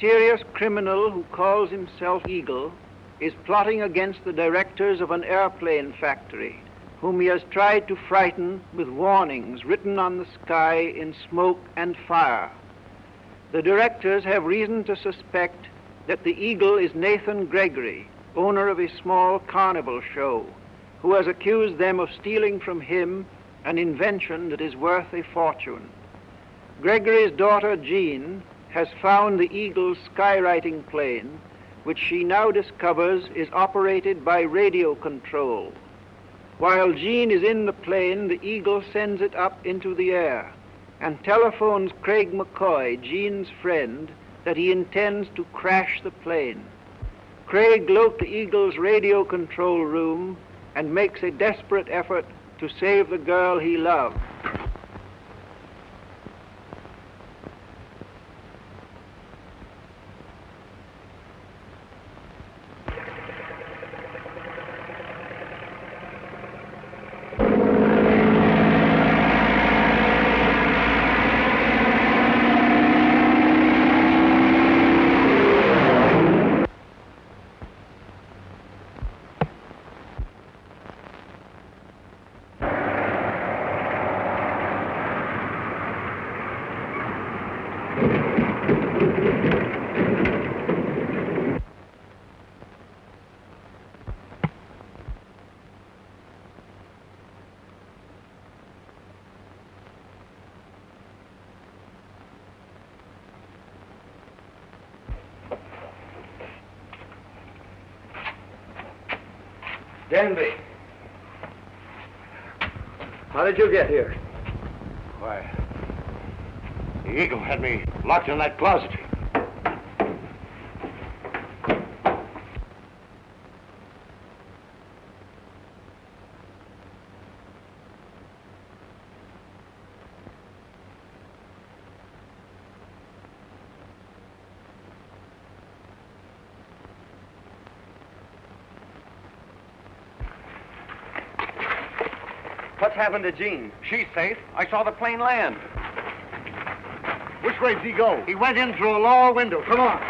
mysterious criminal who calls himself Eagle is plotting against the directors of an airplane factory, whom he has tried to frighten with warnings written on the sky in smoke and fire. The directors have reason to suspect that the Eagle is Nathan Gregory, owner of a small carnival show, who has accused them of stealing from him an invention that is worth a fortune. Gregory's daughter Jean has found the Eagle's skywriting plane, which she now discovers is operated by radio control. While Jean is in the plane, the Eagle sends it up into the air and telephones Craig McCoy, Jean's friend, that he intends to crash the plane. Craig locks the Eagle's radio control room and makes a desperate effort to save the girl he loved. Danby. How did you get here? Why, the eagle had me locked in that closet. What's happened to Jean? She's safe. I saw the plane land. Which way did he go? He went in through a lower window. Come on.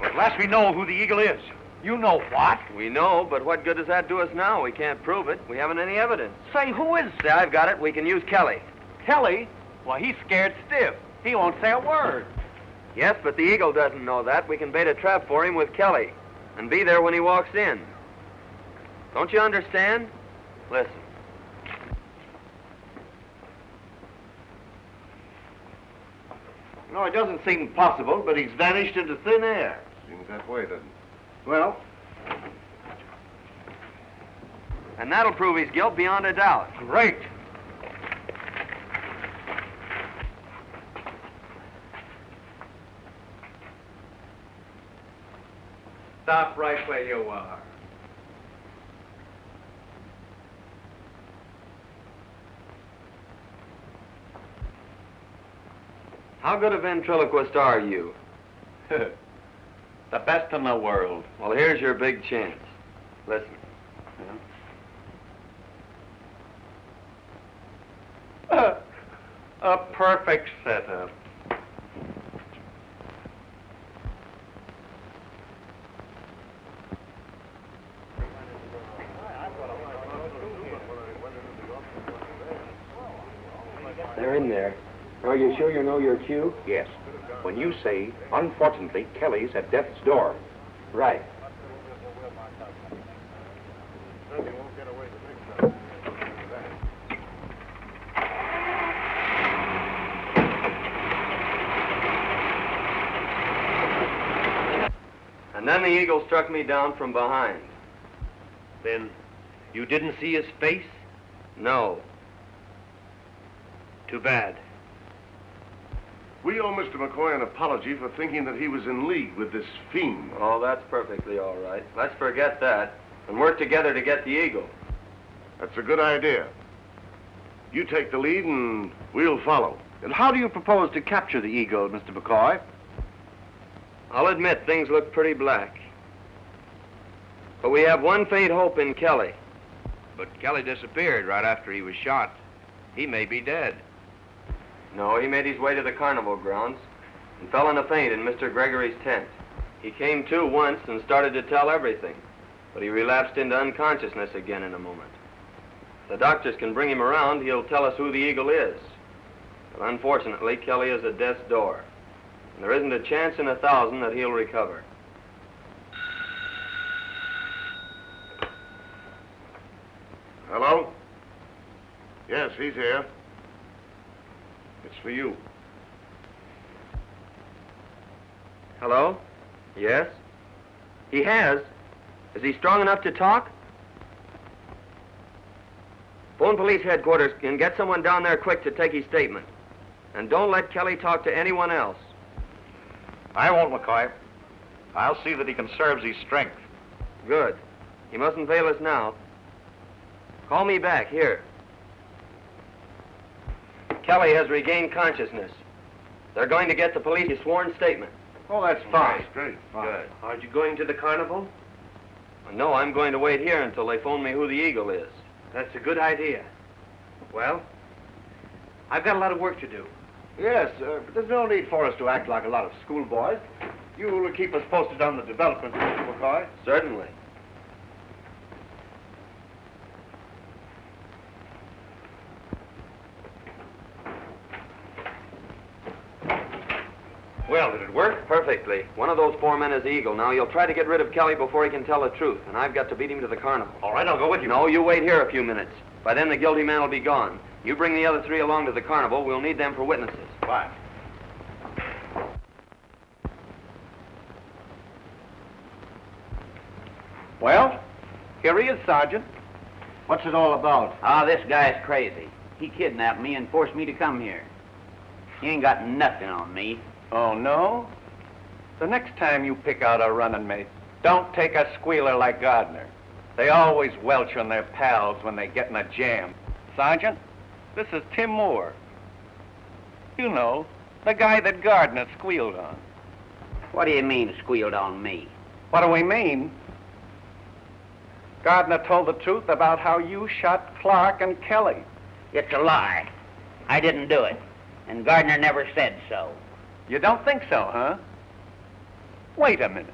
Well, at last we know who the eagle is. You know what? We know, but what good does that do us now? We can't prove it. We haven't any evidence. Say, who is... Say, I've got it. We can use Kelly. Kelly? Well, he's scared stiff. He won't say a word. Yes, but the eagle doesn't know that. We can bait a trap for him with Kelly and be there when he walks in. Don't you understand? Listen. No, it doesn't seem possible, but he's vanished into thin air. Seems that way, doesn't it? Well, And that'll prove his guilt beyond a doubt. great. Stop right where you are. How good a ventriloquist are you? the best in the world. Well, here's your big chance. Listen. a perfect setup. They're in there. Are you sure you know your cue? Yes. When you say, unfortunately, Kelly's at death's door. Right. And then the eagle struck me down from behind. Then you didn't see his face? No. Too bad. We owe Mr. McCoy an apology for thinking that he was in league with this fiend. Oh, that's perfectly all right. Let's forget that and work together to get the eagle. That's a good idea. You take the lead and we'll follow. And how do you propose to capture the eagle, Mr. McCoy? I'll admit things look pretty black. But we have one faint hope in Kelly. But Kelly disappeared right after he was shot. He may be dead. No, he made his way to the carnival grounds. and fell in a faint in Mr. Gregory's tent. He came to once and started to tell everything, but he relapsed into unconsciousness again in a moment. If the doctors can bring him around, he'll tell us who the eagle is. But unfortunately, Kelly is at death's door, and there isn't a chance in a thousand that he'll recover. Hello? Yes, he's here. It's for you. Hello? Yes? He has? Is he strong enough to talk? Phone police headquarters and get someone down there quick to take his statement. And don't let Kelly talk to anyone else. I won't, McCoy. I'll see that he conserves his strength. Good. He mustn't fail us now. Call me back here. Kelly has regained consciousness. They're going to get the police a sworn statement. Oh, that's Fine. Great. Good. Aren't you going to the carnival? No, I'm going to wait here until they phone me who the eagle is. That's a good idea. Well, I've got a lot of work to do. Yes, uh, but there's no need for us to act like a lot of schoolboys. You will keep us posted on the developments, Mr. McCoy. Certainly. Well, did it work? Perfectly. One of those four men is eagle. Now, you'll try to get rid of Kelly before he can tell the truth, and I've got to beat him to the carnival. All right, I'll go with you. No, you wait here a few minutes. By then, the guilty man will be gone. You bring the other three along to the carnival. We'll need them for witnesses. Fine. Well, here he is, Sergeant. What's it all about? Ah, this guy's crazy. He kidnapped me and forced me to come here. He ain't got nothing on me. Oh, no? The next time you pick out a running mate, don't take a squealer like Gardner. They always welch on their pals when they get in a jam. Sergeant, this is Tim Moore. You know, the guy that Gardner squealed on. What do you mean, squealed on me? What do we mean? Gardner told the truth about how you shot Clark and Kelly. It's a lie. I didn't do it. And Gardner never said so. You don't think so, huh? Wait a minute.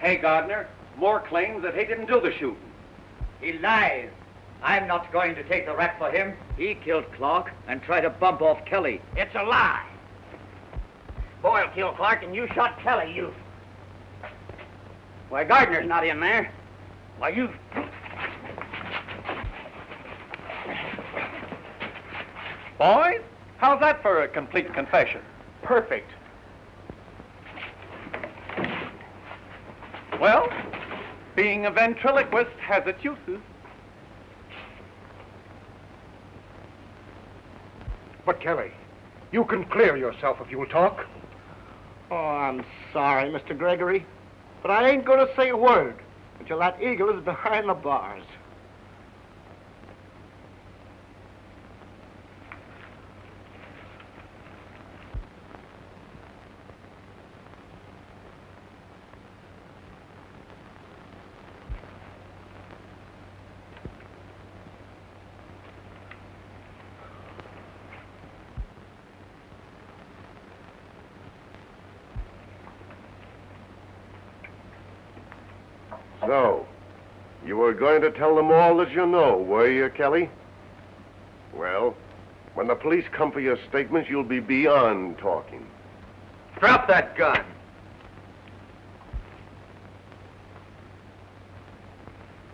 Hey, Gardner, Moore claims that he didn't do the shooting. He lies. I'm not going to take the rap for him. He killed Clark and tried to bump off Kelly. It's a lie. Boyle killed Clark and you shot Kelly, you. Why, Gardner's not in there. Why, you. Boys, how's that for a complete confession? Perfect. Well, being a ventriloquist has its uses. But, Kelly, you can clear yourself if you'll talk. Oh, I'm sorry, Mr. Gregory, but I ain't going to say a word until that eagle is behind the bars. So, you were going to tell them all that you know, were you, Kelly? Well, when the police come for your statements, you'll be beyond talking. Drop that gun.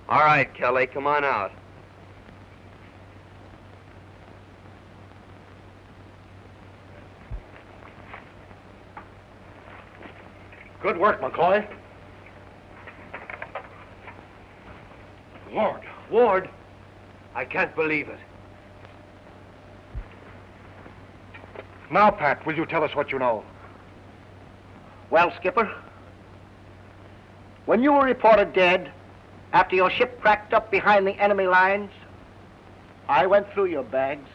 All right, Kelly, come on out. Good work, McCoy. Lord, Ward, I can't believe it. now, Pat, will you tell us what you know? Well, Skipper, when you were reported dead after your ship cracked up behind the enemy lines, I went through your bags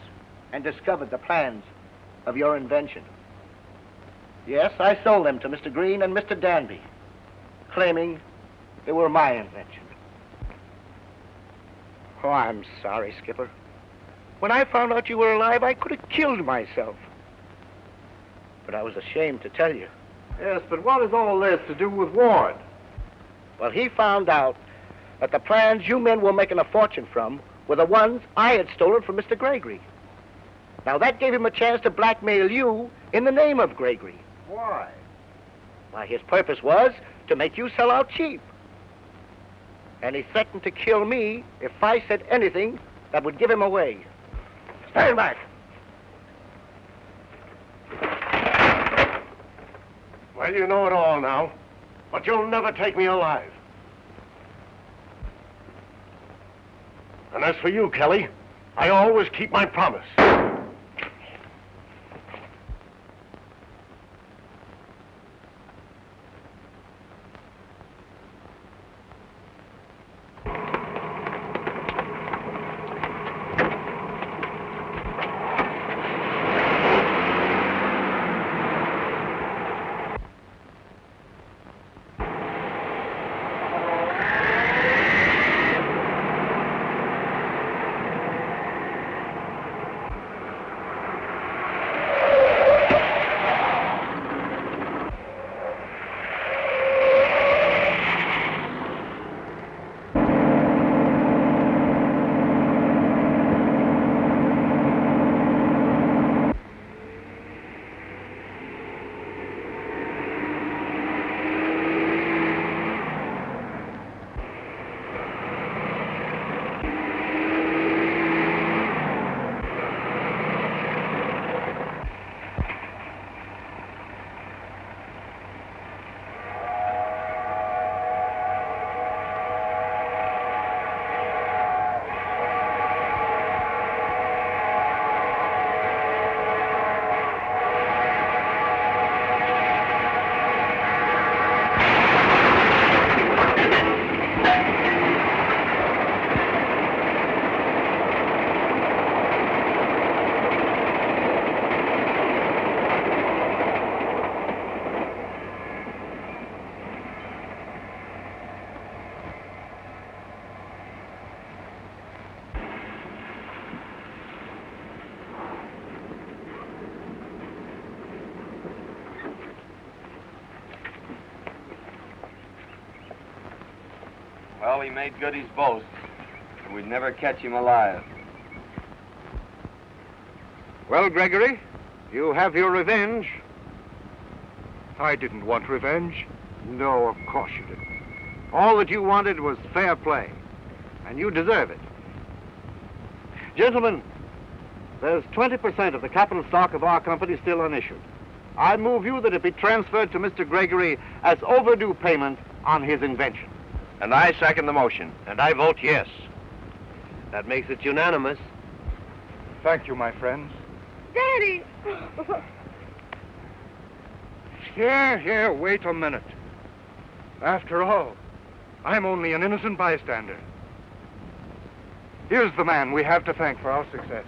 and discovered the plans of your invention. Yes, I sold them to Mr. Green and Mr. Danby, claiming they were my invention. Oh, I'm sorry, Skipper. When I found out you were alive, I could have killed myself. But I was ashamed to tell you. Yes, but what has all this to do with Ward? Well, he found out that the plans you men were making a fortune from were the ones I had stolen from Mr. Gregory. Now, that gave him a chance to blackmail you in the name of Gregory. Why? Why, his purpose was to make you sell out cheap. And he threatened to kill me if I said anything that would give him away. Stand back. Well, you know it all now, but you'll never take me alive. And as for you, Kelly, I always keep my promise. Well, he made good his boast, and we'd never catch him alive. Well, Gregory, you have your revenge. I didn't want revenge. No, of course you didn't. All that you wanted was fair play, and you deserve it. Gentlemen, there's 20% of the capital stock of our company still unissued. I move you that it be transferred to Mr. Gregory as overdue payment on his invention. And I second the motion. And I vote yes. That makes it unanimous. Thank you, my friends. Daddy! Here, here, wait a minute. After all, I'm only an innocent bystander. Here's the man we have to thank for our success.